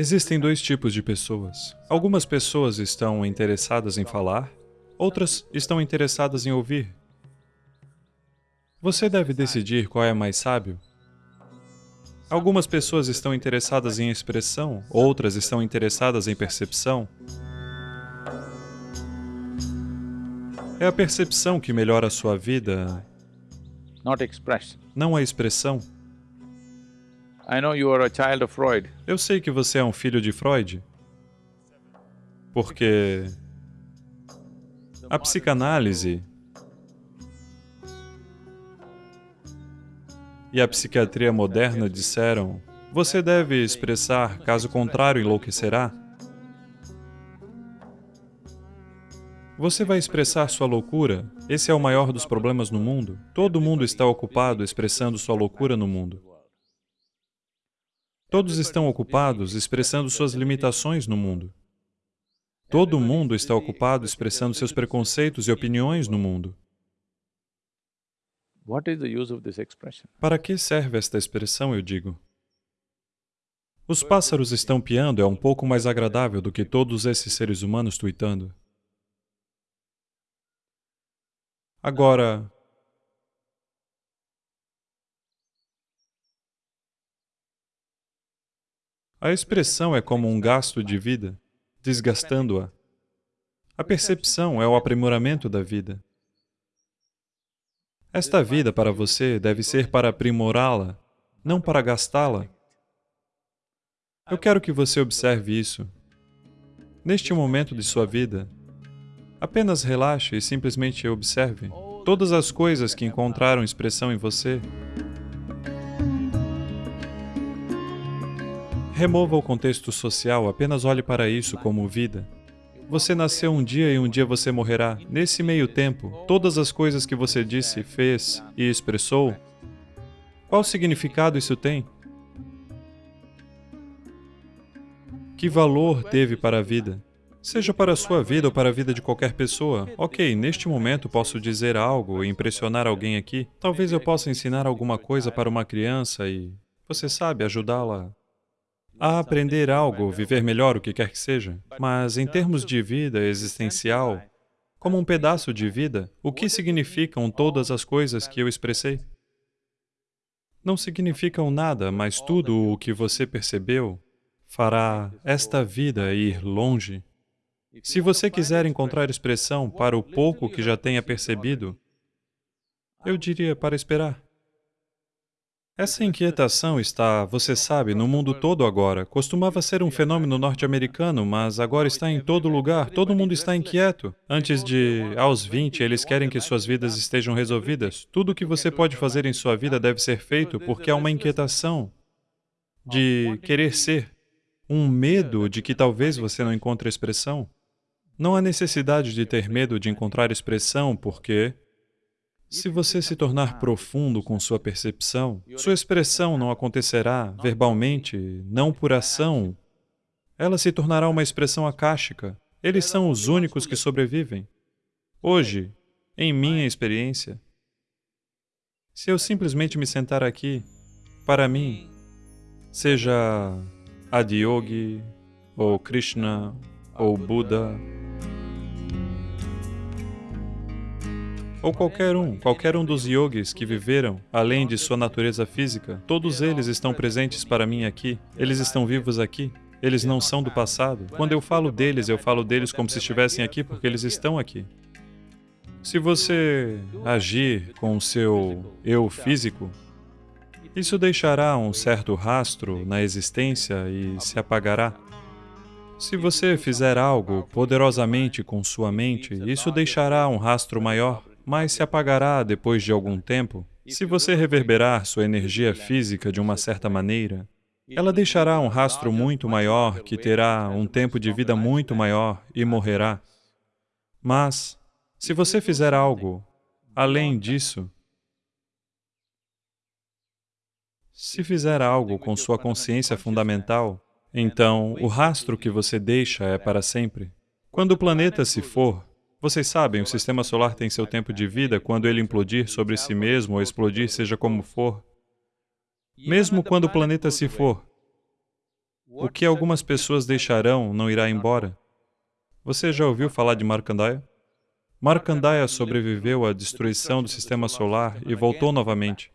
Existem dois tipos de pessoas. Algumas pessoas estão interessadas em falar, outras estão interessadas em ouvir. Você deve decidir qual é mais sábio. Algumas pessoas estão interessadas em expressão, outras estão interessadas em percepção. É a percepção que melhora a sua vida, não a expressão. Eu sei que você é um filho de Freud, porque a psicanálise e a psiquiatria moderna disseram você deve expressar, caso contrário enlouquecerá. Você vai expressar sua loucura? Esse é o maior dos problemas no mundo. Todo mundo está ocupado expressando sua loucura no mundo. Todos estão ocupados expressando suas limitações no mundo. Todo mundo está ocupado expressando seus preconceitos e opiniões no mundo. Para que serve esta expressão, eu digo? Os pássaros estão piando é um pouco mais agradável do que todos esses seres humanos tweetando. Agora, a expressão é como um gasto de vida, desgastando-a. A percepção é o aprimoramento da vida. Esta vida para você deve ser para aprimorá-la, não para gastá-la. Eu quero que você observe isso. Neste momento de sua vida, apenas relaxe e simplesmente observe todas as coisas que encontraram expressão em você. Remova o contexto social, apenas olhe para isso como vida. Você nasceu um dia e um dia você morrerá. Nesse meio tempo, todas as coisas que você disse, fez e expressou, qual significado isso tem? Que valor teve para a vida? Seja para a sua vida ou para a vida de qualquer pessoa. Ok, neste momento posso dizer algo e impressionar alguém aqui. Talvez eu possa ensinar alguma coisa para uma criança e, você sabe, ajudá-la a aprender algo, viver melhor, o que quer que seja. Mas em termos de vida existencial, como um pedaço de vida, o que significam todas as coisas que eu expressei? Não significam nada, mas tudo o que você percebeu fará esta vida ir longe. Se você quiser encontrar expressão para o pouco que já tenha percebido, eu diria para esperar. Essa inquietação está, você sabe, no mundo todo agora. Costumava ser um fenômeno norte-americano, mas agora está em todo lugar, todo mundo está inquieto. Antes de, aos 20, eles querem que suas vidas estejam resolvidas. Tudo o que você pode fazer em sua vida deve ser feito porque há uma inquietação de querer ser, um medo de que talvez você não encontre expressão. Não há necessidade de ter medo de encontrar expressão porque se você se tornar profundo com sua percepção, sua expressão não acontecerá verbalmente, não por ação. Ela se tornará uma expressão akáshica. Eles são os únicos que sobrevivem. Hoje, em minha experiência, se eu simplesmente me sentar aqui, para mim, seja Adiyogi, ou Krishna, ou Buda, ou qualquer um, qualquer um dos yogis que viveram além de sua natureza física, todos eles estão presentes para mim aqui, eles estão vivos aqui, eles não são do passado. Quando eu falo deles, eu falo deles como se estivessem aqui porque eles estão aqui. Se você agir com o seu eu físico, isso deixará um certo rastro na existência e se apagará. Se você fizer algo poderosamente com sua mente, isso deixará um rastro maior mas se apagará depois de algum tempo. Se você reverberar sua energia física de uma certa maneira, ela deixará um rastro muito maior, que terá um tempo de vida muito maior e morrerá. Mas, se você fizer algo além disso, se fizer algo com sua consciência fundamental, então o rastro que você deixa é para sempre. Quando o planeta se for, vocês sabem, o sistema solar tem seu tempo de vida quando ele implodir sobre si mesmo ou explodir, seja como for. Mesmo quando o planeta se for, O que algumas pessoas deixarão não irá embora. Você já ouviu falar de Markandeya? Markandeya sobreviveu à destruição do sistema solar e voltou novamente.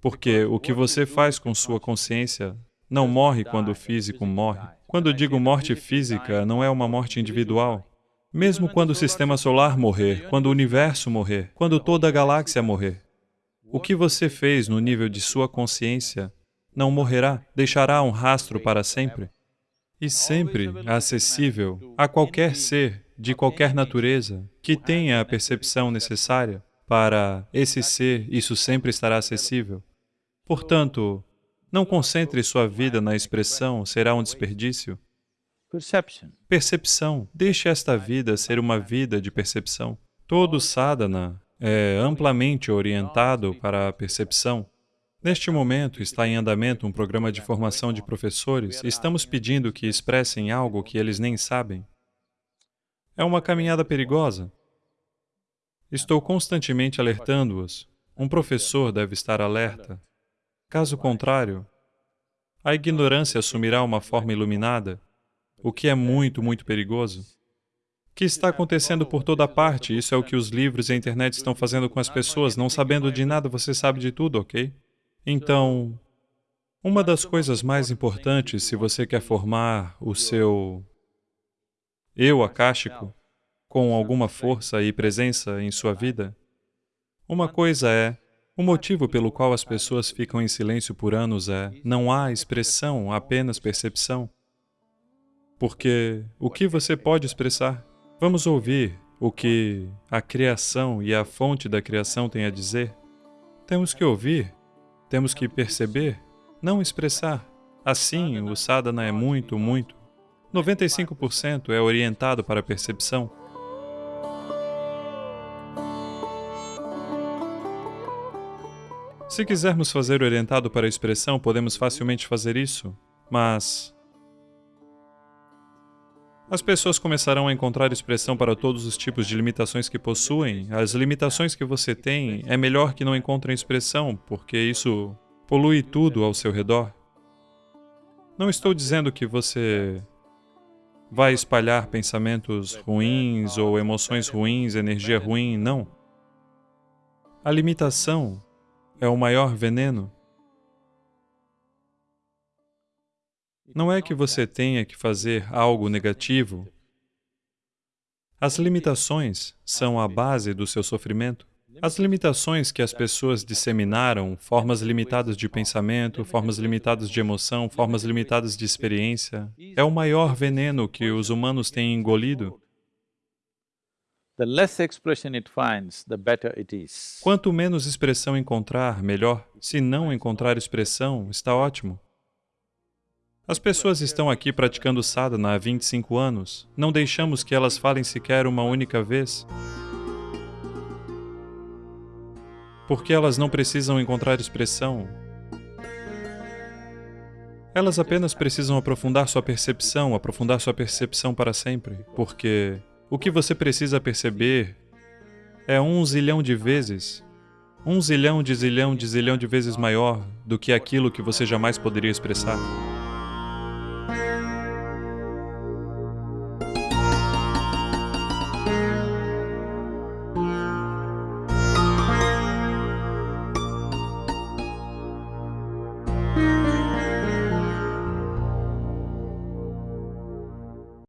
Porque o que você faz com sua consciência não morre quando o físico morre. Quando digo morte física, não é uma morte individual. Mesmo quando o sistema solar morrer, quando o universo morrer, quando toda a galáxia morrer, o que você fez no nível de sua consciência não morrerá, deixará um rastro para sempre e sempre acessível a qualquer ser de qualquer natureza que tenha a percepção necessária para esse ser, isso sempre estará acessível. Portanto, não concentre sua vida na expressão, será um desperdício. Percepção. Deixe esta vida ser uma vida de percepção. Todo sadhana é amplamente orientado para a percepção. Neste momento, está em andamento um programa de formação de professores estamos pedindo que expressem algo que eles nem sabem. É uma caminhada perigosa. Estou constantemente alertando-os. Um professor deve estar alerta. Caso contrário, a ignorância assumirá uma forma iluminada, o que é muito, muito perigoso. O que está acontecendo por toda parte, isso é o que os livros e a internet estão fazendo com as pessoas, não sabendo de nada, você sabe de tudo, ok? Então, uma das coisas mais importantes se você quer formar o seu eu akáshico com alguma força e presença em sua vida, uma coisa é, o motivo pelo qual as pessoas ficam em silêncio por anos é, não há expressão, apenas percepção. Porque o que você pode expressar? Vamos ouvir o que a criação e a fonte da criação têm a dizer? Temos que ouvir temos que perceber, não expressar. Assim, o sadhana é muito, muito. 95% é orientado para a percepção. Se quisermos fazer orientado para a expressão, podemos facilmente fazer isso, mas as pessoas começarão a encontrar expressão para todos os tipos de limitações que possuem. As limitações que você tem, é melhor que não encontrem expressão, porque isso polui tudo ao seu redor. Não estou dizendo que você vai espalhar pensamentos ruins ou emoções ruins, energia ruim, não. A limitação é o maior veneno. Não é que você tenha que fazer algo negativo. As limitações são a base do seu sofrimento. As limitações que as pessoas disseminaram, formas limitadas de pensamento, formas limitadas de emoção, formas limitadas de experiência, é o maior veneno que os humanos têm engolido. Quanto menos expressão encontrar, melhor. Se não encontrar expressão, está ótimo. As pessoas estão aqui praticando sadhana há 25 anos. Não deixamos que elas falem sequer uma única vez. Porque elas não precisam encontrar expressão. Elas apenas precisam aprofundar sua percepção, aprofundar sua percepção para sempre. Porque o que você precisa perceber é um zilhão de vezes, um zilhão de zilhão de zilhão de vezes maior do que aquilo que você jamais poderia expressar.